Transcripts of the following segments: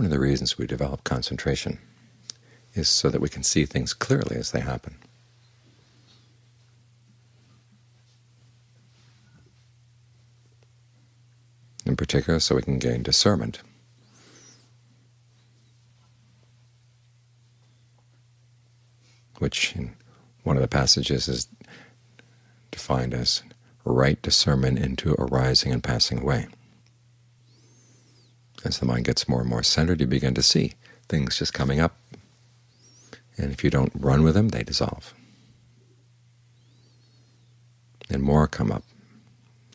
One of the reasons we develop concentration is so that we can see things clearly as they happen. In particular, so we can gain discernment. which in one of the passages is defined as right discernment into arising and passing away. As the mind gets more and more centered, you begin to see things just coming up, and if you don't run with them, they dissolve. And more come up.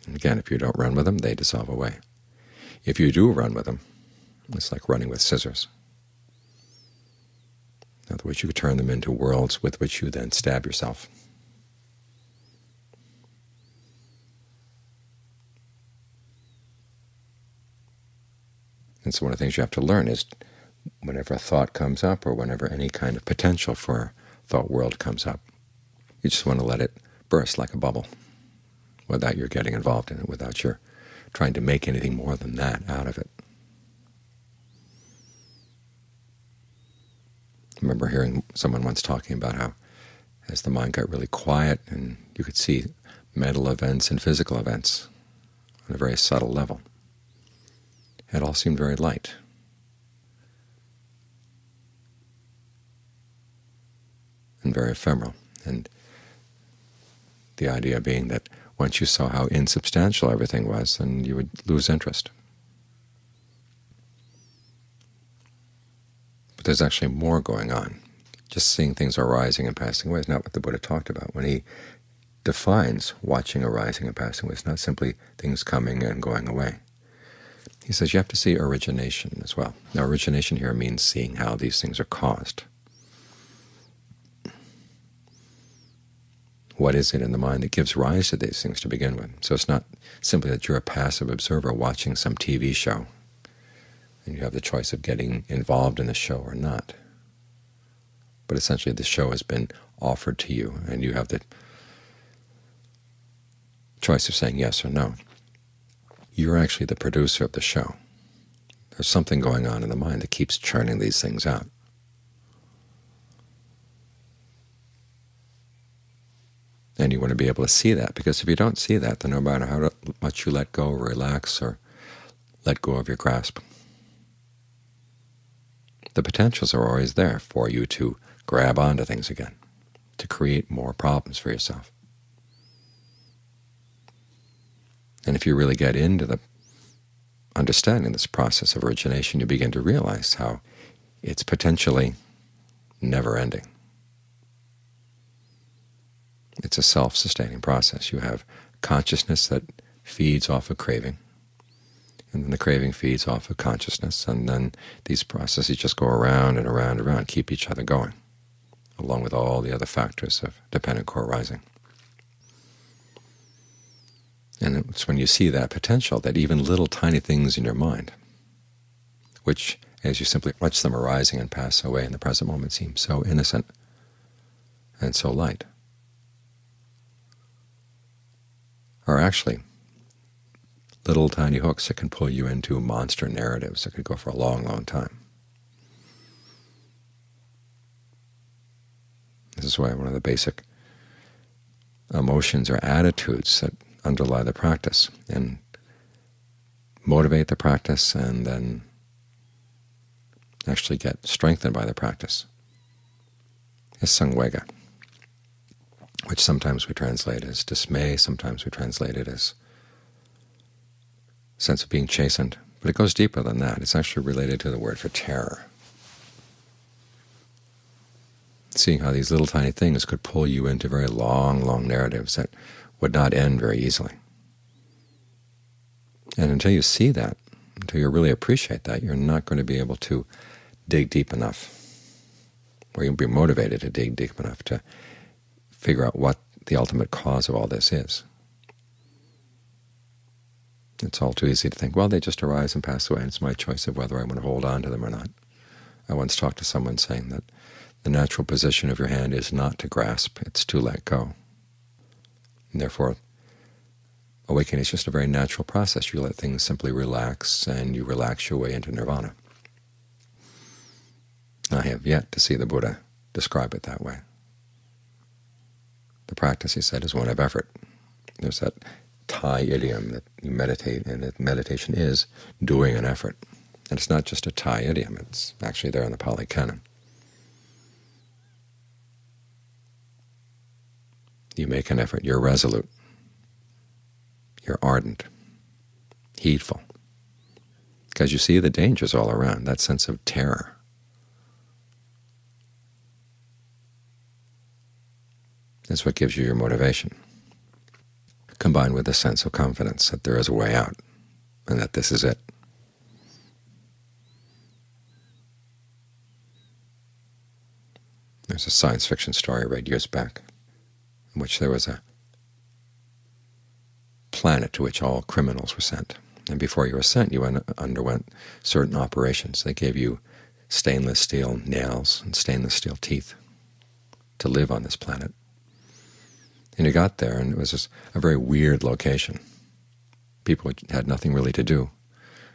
And again, if you don't run with them, they dissolve away. If you do run with them, it's like running with scissors. In other words, you could turn them into worlds with which you then stab yourself. And so one of the things you have to learn is whenever a thought comes up or whenever any kind of potential for thought world comes up, you just want to let it burst like a bubble without your getting involved in it, without your trying to make anything more than that out of it. I remember hearing someone once talking about how as the mind got really quiet and you could see mental events and physical events on a very subtle level, it all seemed very light. and very ephemeral. And the idea being that once you saw how insubstantial everything was, then you would lose interest. But there's actually more going on. Just seeing things arising and passing away is not what the Buddha talked about. When he defines watching arising and passing away, it's not simply things coming and going away. He says you have to see origination as well. Now origination here means seeing how these things are caused. What is it in the mind that gives rise to these things to begin with? So it's not simply that you're a passive observer watching some TV show and you have the choice of getting involved in the show or not. But essentially the show has been offered to you and you have the choice of saying yes or no you're actually the producer of the show. There's something going on in the mind that keeps churning these things out. And you want to be able to see that, because if you don't see that, then no matter how much you let go or relax or let go of your grasp, the potentials are always there for you to grab onto things again, to create more problems for yourself. And if you really get into the understanding this process of origination, you begin to realize how it's potentially never-ending. It's a self-sustaining process. You have consciousness that feeds off of craving, and then the craving feeds off of consciousness, and then these processes just go around and around and around, keep each other going, along with all the other factors of dependent co-arising. And it's when you see that potential that even little tiny things in your mind, which as you simply watch them arising and pass away in the present moment seem so innocent and so light, are actually little tiny hooks that can pull you into monster narratives that could go for a long, long time. This is why one of the basic emotions or attitudes that underlie the practice and motivate the practice and then actually get strengthened by the practice is samvega, which sometimes we translate as dismay, sometimes we translate it as sense of being chastened. But it goes deeper than that. It's actually related to the word for terror. Seeing how these little tiny things could pull you into very long, long narratives that would not end very easily. And until you see that, until you really appreciate that, you're not going to be able to dig deep enough, or you'll be motivated to dig deep enough to figure out what the ultimate cause of all this is. It's all too easy to think, well, they just arise and pass away, and it's my choice of whether I want to hold on to them or not. I once talked to someone saying that the natural position of your hand is not to grasp, it's to let go. And therefore, awakening is just a very natural process. You let things simply relax, and you relax your way into nirvana. I have yet to see the Buddha describe it that way. The practice, he said, is one of effort. There's that Thai idiom that you meditate, and that meditation is doing an effort. And it's not just a Thai idiom, it's actually there in the Pali Canon. You make an effort, you're resolute, you're ardent, heedful, because you see the dangers all around, that sense of terror. is what gives you your motivation, combined with a sense of confidence that there is a way out and that this is it. There's a science fiction story I read years back in which there was a planet to which all criminals were sent. And before you were sent, you underwent certain operations. They gave you stainless steel nails and stainless steel teeth to live on this planet. And you got there, and it was just a very weird location. People had nothing really to do.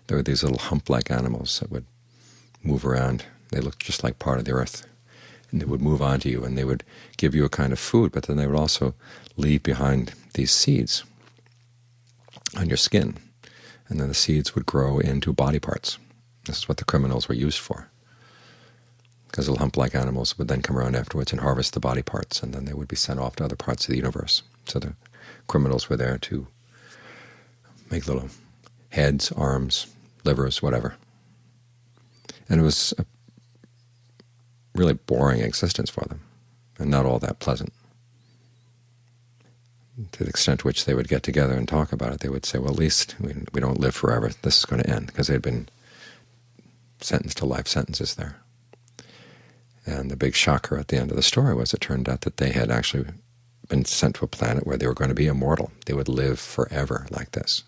There were these little hump-like animals that would move around. They looked just like part of the earth and they would move on to you, and they would give you a kind of food, but then they would also leave behind these seeds on your skin, and then the seeds would grow into body parts. This is what the criminals were used for, because the hump-like animals would then come around afterwards and harvest the body parts, and then they would be sent off to other parts of the universe. So the criminals were there to make little heads, arms, livers, whatever. And it was a really boring existence for them, and not all that pleasant. To the extent to which they would get together and talk about it, they would say, well, at least we, we don't live forever. This is going to end, because they had been sentenced to life sentences there. And the big shocker at the end of the story was it turned out that they had actually been sent to a planet where they were going to be immortal. They would live forever like this.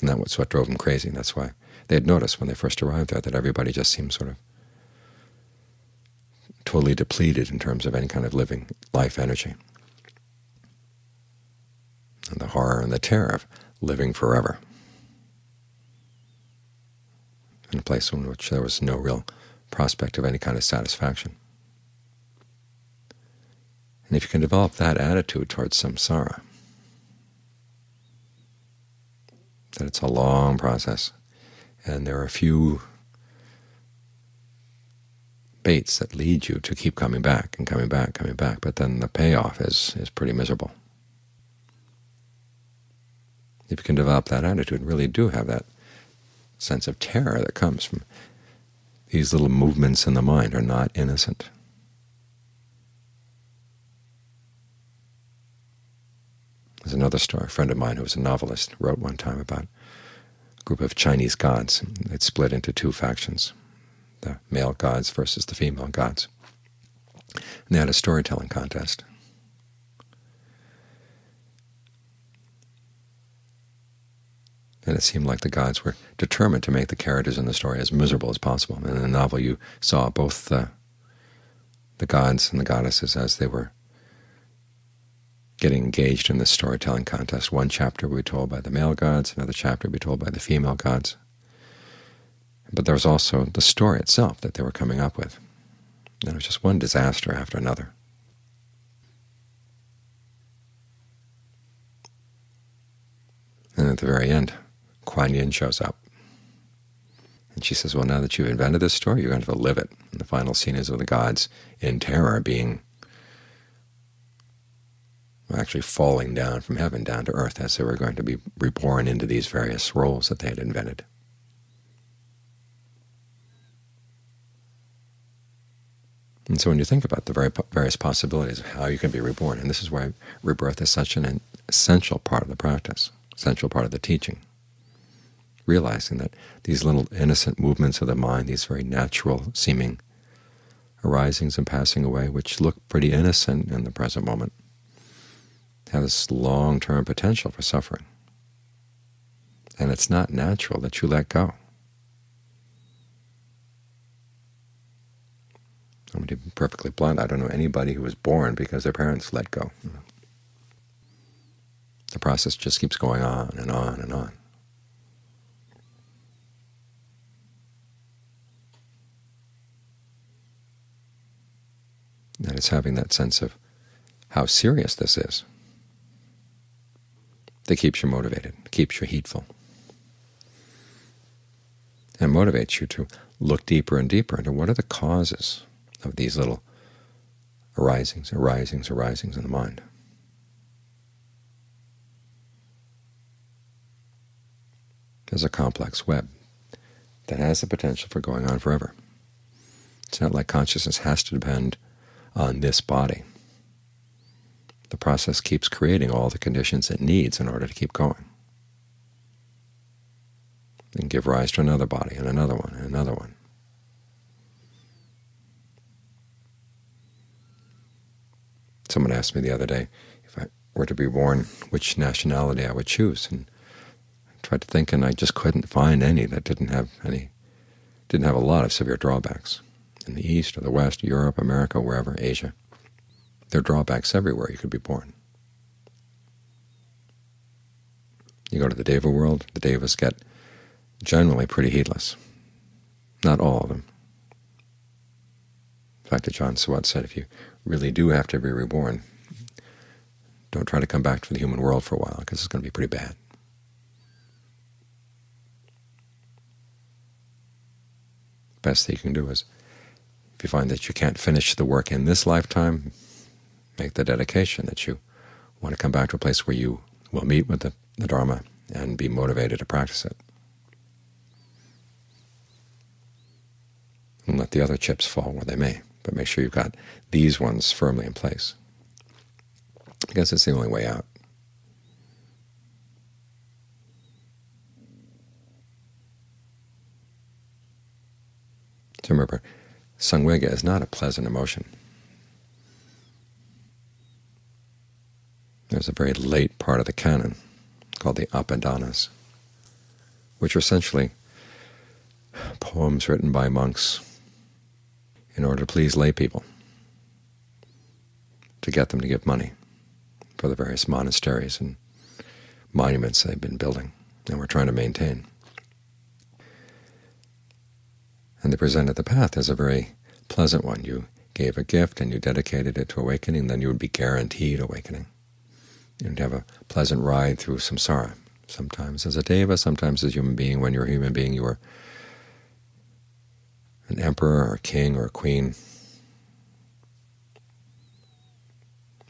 And that was what drove them crazy. That's why they had noticed when they first arrived there that everybody just seemed sort of totally depleted in terms of any kind of living life energy. And the horror and the terror of living forever in a place in which there was no real prospect of any kind of satisfaction. And if you can develop that attitude towards samsara, that it's a long process, and there are a few baits that lead you to keep coming back and coming back, coming back, but then the payoff is, is pretty miserable. If you can develop that attitude, really do have that sense of terror that comes from these little movements in the mind are not innocent. There's another story. A friend of mine who was a novelist wrote one time about a group of Chinese gods. It split into two factions, the male gods versus the female gods. And they had a storytelling contest. And it seemed like the gods were determined to make the characters in the story as miserable as possible. And in the novel you saw both the, the gods and the goddesses as they were getting engaged in this storytelling contest. One chapter would be told by the male gods, another chapter would be told by the female gods. But there was also the story itself that they were coming up with. And it was just one disaster after another. And at the very end, Kuan Yin shows up. And she says, well, now that you've invented this story, you're going to, have to live it. And the final scene is of the gods in terror being actually falling down from heaven down to earth as they were going to be reborn into these various roles that they had invented. And so when you think about the very various possibilities of how you can be reborn, and this is why rebirth is such an essential part of the practice, essential part of the teaching, realizing that these little innocent movements of the mind, these very natural-seeming arisings and passing away, which look pretty innocent in the present moment, has long-term potential for suffering. And it's not natural that you let go. I'm going to be perfectly blunt. I don't know anybody who was born because their parents let go. The process just keeps going on and on and on. That is having that sense of how serious this is that keeps you motivated, keeps you heedful, and motivates you to look deeper and deeper into what are the causes of these little arisings, arisings, arisings in the mind. There's a complex web that has the potential for going on forever. It's not like consciousness has to depend on this body. The process keeps creating all the conditions it needs in order to keep going. And give rise to another body, and another one, and another one. Someone asked me the other day if I were to be born, which nationality I would choose, and I tried to think, and I just couldn't find any that didn't have any, didn't have a lot of severe drawbacks. In the East or the West, Europe, America, wherever, Asia, there are drawbacks everywhere you could be born. You go to the Deva world, the Devas get generally pretty heedless. Not all of them. In fact, that John Suwat said if you really do have to be reborn, don't try to come back to the human world for a while, because it's going to be pretty bad. Best thing you can do is, if you find that you can't finish the work in this lifetime, make the dedication that you want to come back to a place where you will meet with the, the Dharma and be motivated to practice it. And let the other chips fall where they may but make sure you've got these ones firmly in place. I guess it's the only way out. So remember, samvega is not a pleasant emotion. There's a very late part of the canon called the Apadanas, which are essentially poems written by monks in order to please lay people, to get them to give money for the various monasteries and monuments they've been building and we're trying to maintain. And they presented the path as a very pleasant one. You gave a gift and you dedicated it to awakening, then you would be guaranteed awakening. You'd have a pleasant ride through samsara, sometimes as a deva, sometimes as a human being. When you're a human being, you were an emperor or a king or a queen.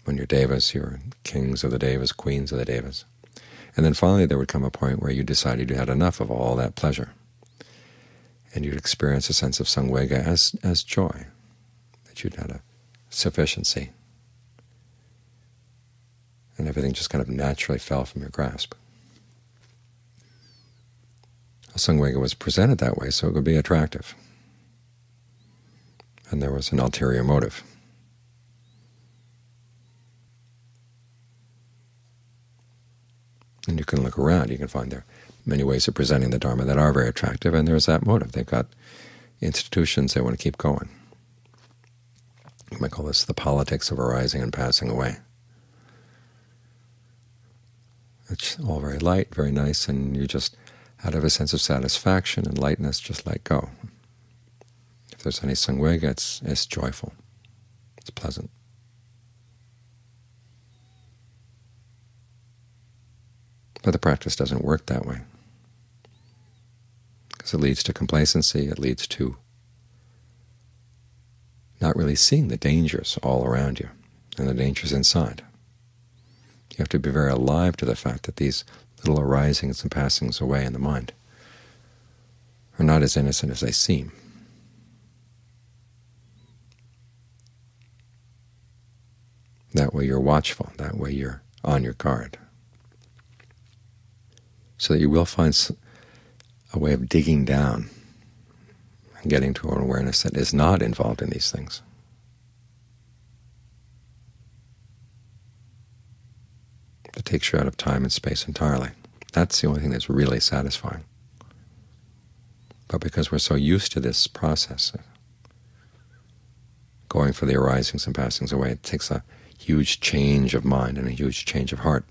When you're devas, you're kings of the devas, queens of the devas. And then finally there would come a point where you decided you had enough of all that pleasure, and you'd experience a sense of samvega as, as joy, that you'd had a sufficiency, and everything just kind of naturally fell from your grasp. Samvega was presented that way so it would be attractive and there was an ulterior motive. And you can look around, you can find there many ways of presenting the Dharma that are very attractive, and there's that motive. They've got institutions they want to keep going. You might call this the politics of arising and passing away. It's all very light, very nice, and you just, out of a sense of satisfaction and lightness, just let go. If there's any samvega, it's, it's joyful, it's pleasant. But the practice doesn't work that way, because it leads to complacency, it leads to not really seeing the dangers all around you and the dangers inside. You have to be very alive to the fact that these little arisings and passings away in the mind are not as innocent as they seem. That way you're watchful. That way you're on your guard. So that you will find a way of digging down and getting to an awareness that is not involved in these things. That takes you out of time and space entirely. That's the only thing that's really satisfying. But because we're so used to this process of going for the arisings and passings away, it takes a huge change of mind and a huge change of heart.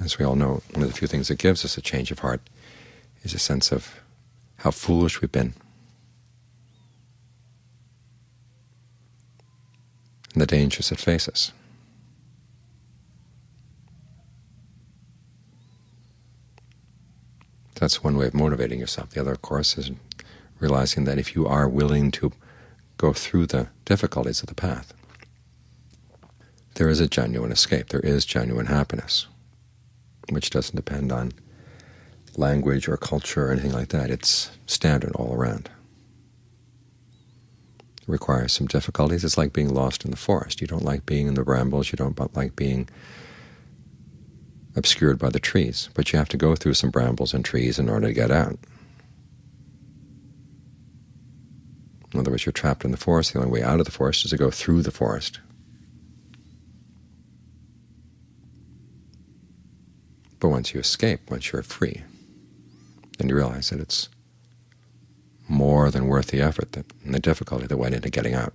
As we all know, one of the few things that gives us a change of heart is a sense of how foolish we've been, and the dangers it faces. That's one way of motivating yourself. The other, of course, is realizing that if you are willing to go through the difficulties of the path, there is a genuine escape. There is genuine happiness, which doesn't depend on language or culture or anything like that. It's standard all around. Requires some difficulties. It's like being lost in the forest. You don't like being in the brambles. You don't like being obscured by the trees, but you have to go through some brambles and trees in order to get out. In other words, you're trapped in the forest. The only way out of the forest is to go through the forest. But once you escape, once you're free, then you realize that it's more than worth the effort that, and the difficulty that went into getting out.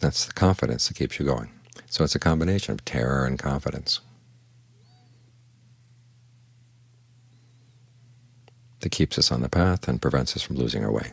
That's the confidence that keeps you going. So it's a combination of terror and confidence that keeps us on the path and prevents us from losing our way.